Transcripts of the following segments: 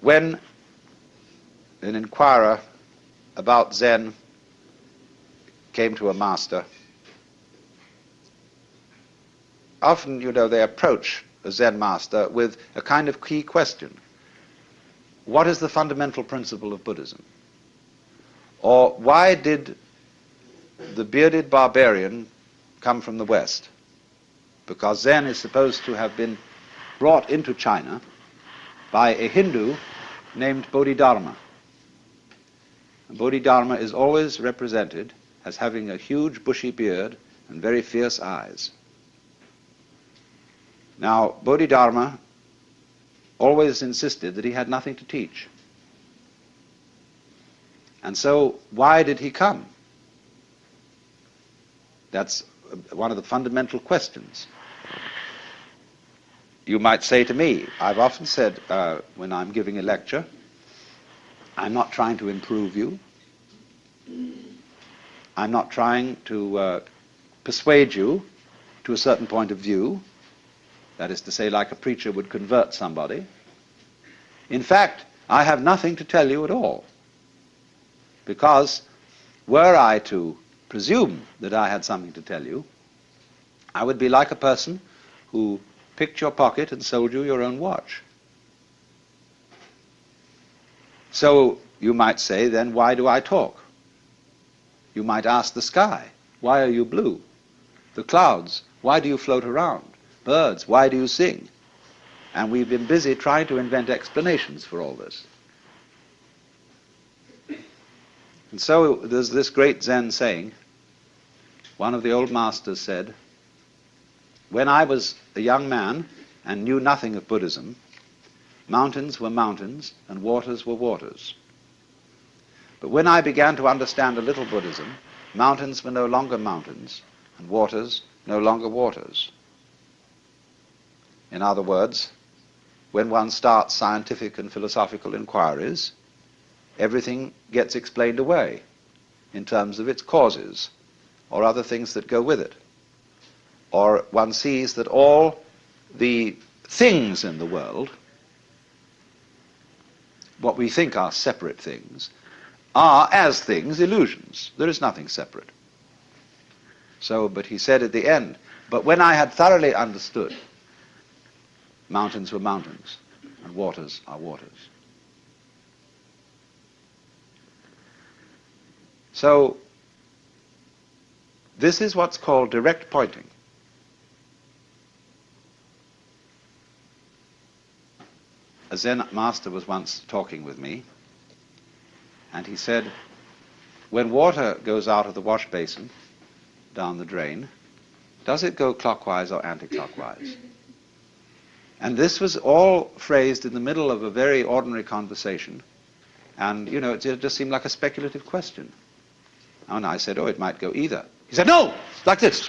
when an inquirer about Zen came to a master, often, you know, they approach a Zen master with a kind of key question. What is the fundamental principle of Buddhism? Or why did the bearded barbarian come from the West? Because Zen is supposed to have been brought into China by a Hindu named Bodhidharma. Bodhidharma is always represented as having a huge bushy beard and very fierce eyes. Now, Bodhidharma always insisted that he had nothing to teach. And so, why did he come? That's one of the fundamental questions. You might say to me, I've often said uh, when I'm giving a lecture, I'm not trying to improve you. I'm not trying to uh, persuade you to a certain point of view. That is to say, like a preacher would convert somebody. In fact, I have nothing to tell you at all. Because were I to presume that I had something to tell you, I would be like a person who picked your pocket and sold you your own watch. So you might say, then why do I talk? You might ask the sky, why are you blue? The clouds, why do you float around? Birds, why do you sing? And we've been busy trying to invent explanations for all this. And so there's this great Zen saying. One of the old masters said, When I was a young man and knew nothing of Buddhism, mountains were mountains and waters were waters. But when I began to understand a little Buddhism, mountains were no longer mountains and waters no longer waters. In other words, when one starts scientific and philosophical inquiries, everything gets explained away in terms of its causes or other things that go with it. Or one sees that all the things in the world, what we think are separate things, are, as things, illusions. There is nothing separate. So, but he said at the end, but when I had thoroughly understood, mountains were mountains, and waters are waters. So this is what's called direct pointing. Zen master was once talking with me, and he said, when water goes out of the wash basin down the drain, does it go clockwise or anti-clockwise? And this was all phrased in the middle of a very ordinary conversation, and, you know, it just seemed like a speculative question. And I said, oh, it might go either. He said, no, like this.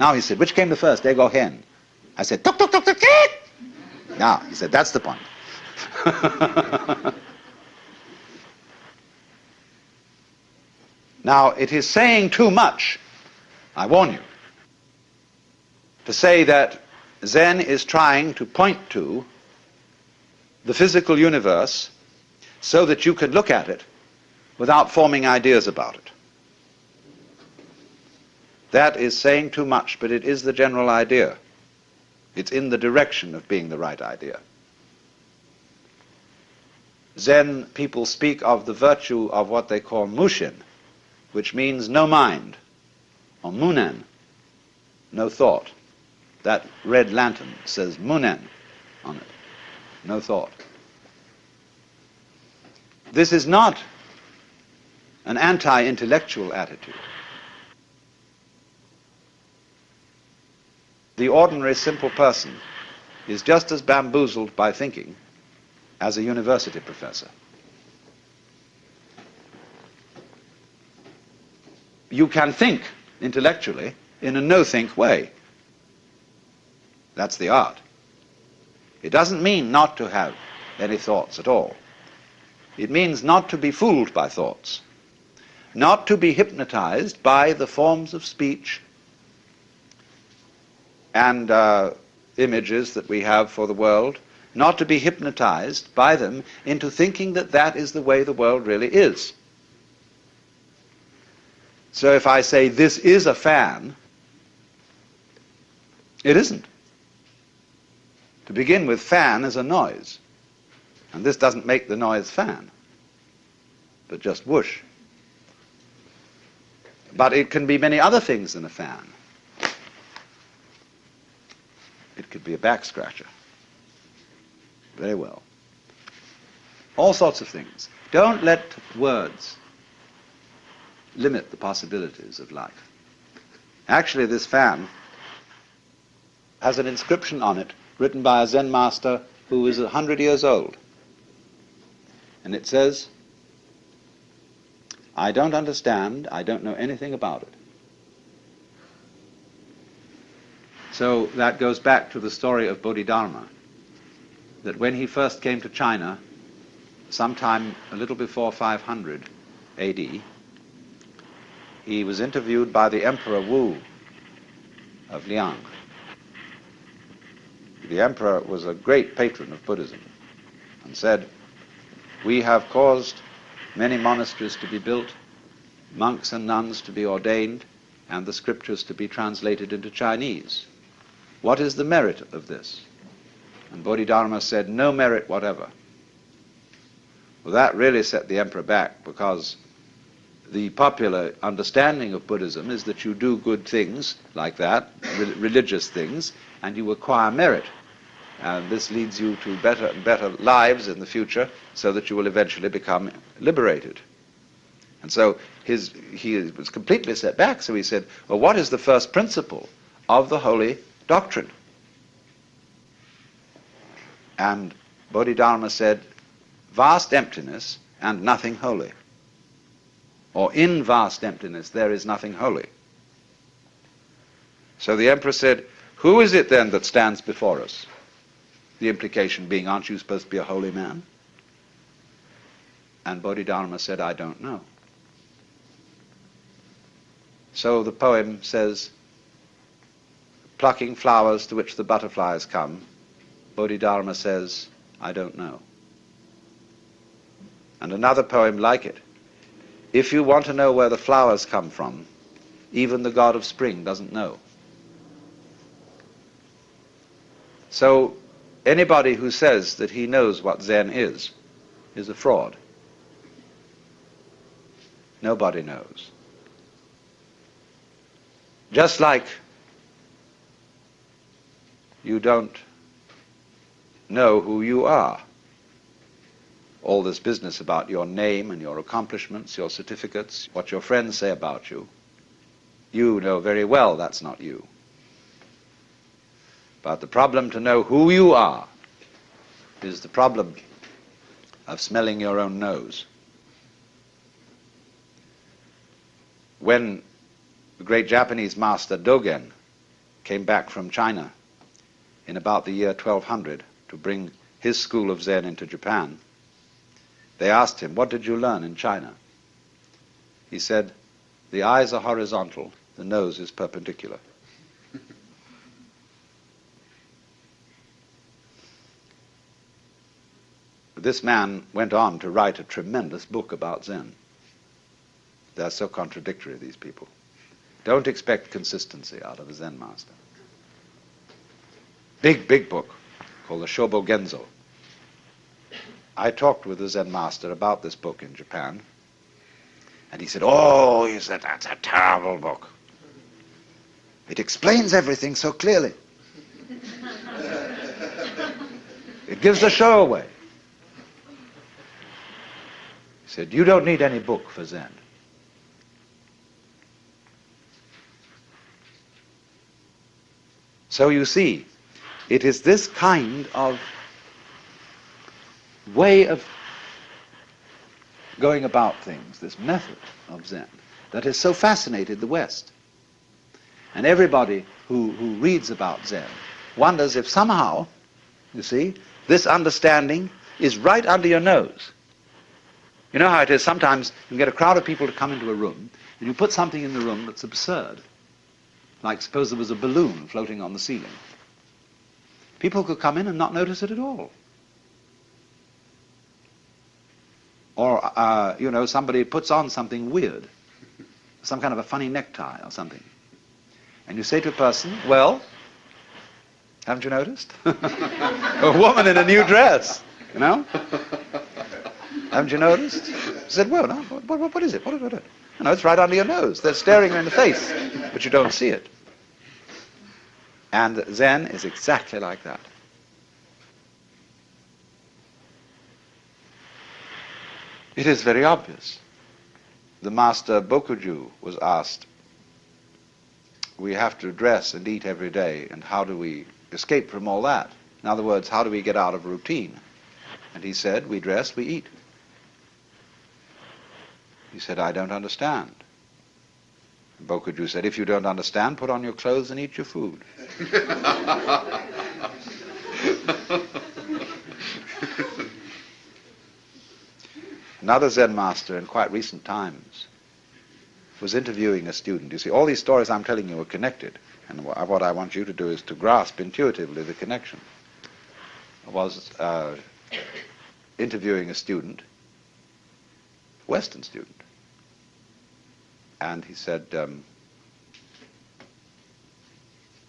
Now he said, which came the first, egg or hen? I said, tuk, tuk, tuk, tuk, tuk. Now, he said, that's the point. now, it is saying too much, I warn you, to say that Zen is trying to point to the physical universe so that you can look at it without forming ideas about it. That is saying too much, but it is the general idea. It's in the direction of being the right idea. Zen people speak of the virtue of what they call mushin, which means no mind, or munen, no thought. That red lantern says munen on it, no thought. This is not an anti-intellectual attitude. The ordinary simple person is just as bamboozled by thinking as a university professor. You can think intellectually in a no-think way. That's the art. It doesn't mean not to have any thoughts at all. It means not to be fooled by thoughts, not to be hypnotized by the forms of speech and uh, images that we have for the world not to be hypnotized by them into thinking that that is the way the world really is. So if I say this is a fan, it isn't. To begin with, fan is a noise. And this doesn't make the noise fan, but just whoosh. But it can be many other things than a fan. It could be a back scratcher. Very well. All sorts of things. Don't let words limit the possibilities of life. Actually, this fan has an inscription on it written by a Zen master who is a hundred years old. And it says, I don't understand, I don't know anything about it. So that goes back to the story of Bodhidharma, that when he first came to China, sometime a little before 500 AD, he was interviewed by the Emperor Wu of Liang. The emperor was a great patron of Buddhism and said, we have caused many monasteries to be built, monks and nuns to be ordained, and the scriptures to be translated into Chinese. What is the merit of this? And Bodhidharma said, no merit whatever. Well, that really set the emperor back because the popular understanding of Buddhism is that you do good things like that, re religious things, and you acquire merit. And this leads you to better and better lives in the future so that you will eventually become liberated. And so his, he was completely set back, so he said, well, what is the first principle of the holy doctrine? And Bodhidharma said, vast emptiness and nothing holy. Or in vast emptiness there is nothing holy. So the emperor said, who is it then that stands before us? The implication being, aren't you supposed to be a holy man? And Bodhidharma said, I don't know. So the poem says, plucking flowers to which the butterflies come, Bodhidharma says, I don't know. And another poem like it, if you want to know where the flowers come from, even the god of spring doesn't know. So Anybody who says that he knows what Zen is, is a fraud. Nobody knows. Just like you don't know who you are. All this business about your name and your accomplishments, your certificates, what your friends say about you, you know very well that's not you. But the problem to know who you are is the problem of smelling your own nose. When the great Japanese master Dogen came back from China in about the year 1200 to bring his school of Zen into Japan, they asked him, what did you learn in China? He said, the eyes are horizontal, the nose is perpendicular. this man went on to write a tremendous book about Zen. They're so contradictory, these people. Don't expect consistency out of a Zen master. Big, big book called the Shobo Genzo. I talked with the Zen master about this book in Japan, and he said, oh, he said, that's a terrible book. It explains everything so clearly. it gives the show away. He said, you don't need any book for Zen. So you see, it is this kind of way of going about things, this method of Zen, that has so fascinated the West. And everybody who, who reads about Zen wonders if somehow, you see, this understanding is right under your nose. You know how it is, sometimes you get a crowd of people to come into a room, and you put something in the room that's absurd. Like suppose there was a balloon floating on the ceiling. People could come in and not notice it at all. Or, uh, you know, somebody puts on something weird, some kind of a funny necktie or something. And you say to a person, well, haven't you noticed? a woman in a new dress, you know? haven't you noticed? Said, well, no, what, what, what is it? What, what, what? No, it's right under your nose. They're staring you in the face, but you don't see it. And Zen is exactly like that. It is very obvious. The master Bokuju was asked, we have to dress and eat every day, and how do we escape from all that? In other words, how do we get out of routine? And he said, we dress, we eat. He said, I don't understand. Bokuju said, if you don't understand, put on your clothes and eat your food. Another Zen master in quite recent times was interviewing a student. You see, all these stories I'm telling you are connected. And what I want you to do is to grasp intuitively the connection. I was uh, interviewing a student, Western student, and he said, um,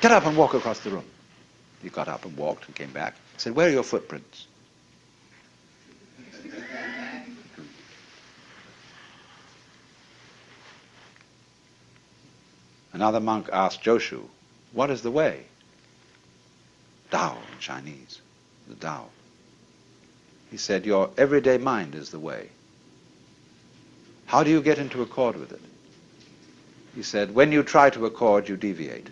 get up and walk across the room. He got up and walked and came back. He said, where are your footprints? Another monk asked Joshu, what is the way? Tao in Chinese, the Tao. He said, your everyday mind is the way. How do you get into accord with it? He said, when you try to accord, you deviate.